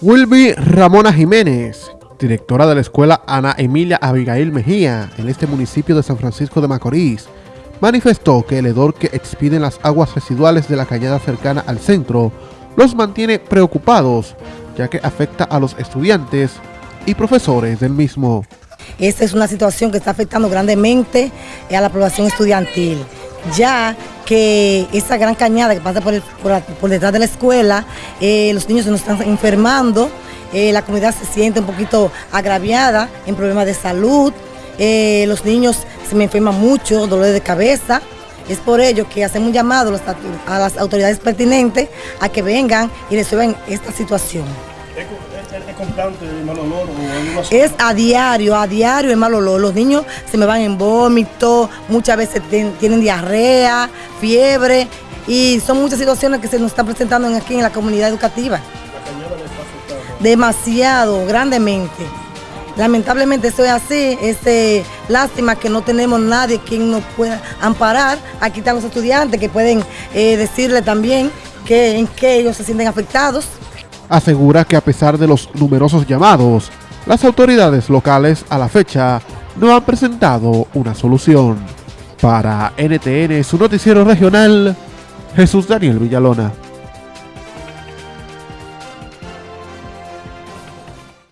Wilby Ramona Jiménez, directora de la escuela Ana Emilia Abigail Mejía en este municipio de San Francisco de Macorís, manifestó que el hedor que expiden las aguas residuales de la cañada cercana al centro los mantiene preocupados, ya que afecta a los estudiantes y profesores del mismo. Esta es una situación que está afectando grandemente a la población estudiantil, ya que esa gran cañada que pasa por, detrás de la escuela, eh, los niños se nos están enfermando, eh, la comunidad se siente un poquito agraviada en problemas de salud, eh, los niños se me enferman mucho, dolor de cabeza. Es por ello que hacemos un llamado a las autoridades pertinentes a que vengan y resuelvan esta situación. ¿Es, constante el mal olor? es a diario, a diario el mal olor. Los niños se me van en vómito, muchas veces tienen diarrea, fiebre y son muchas situaciones que se nos están presentando aquí en la comunidad educativa. ¿La Demasiado, grandemente. Lamentablemente eso es así, es eh, lástima que no tenemos nadie quien nos pueda amparar. Aquí están los estudiantes que pueden eh, decirle también que, en qué ellos se sienten afectados asegura que a pesar de los numerosos llamados, las autoridades locales a la fecha no han presentado una solución. Para NTN, su noticiero regional, Jesús Daniel Villalona.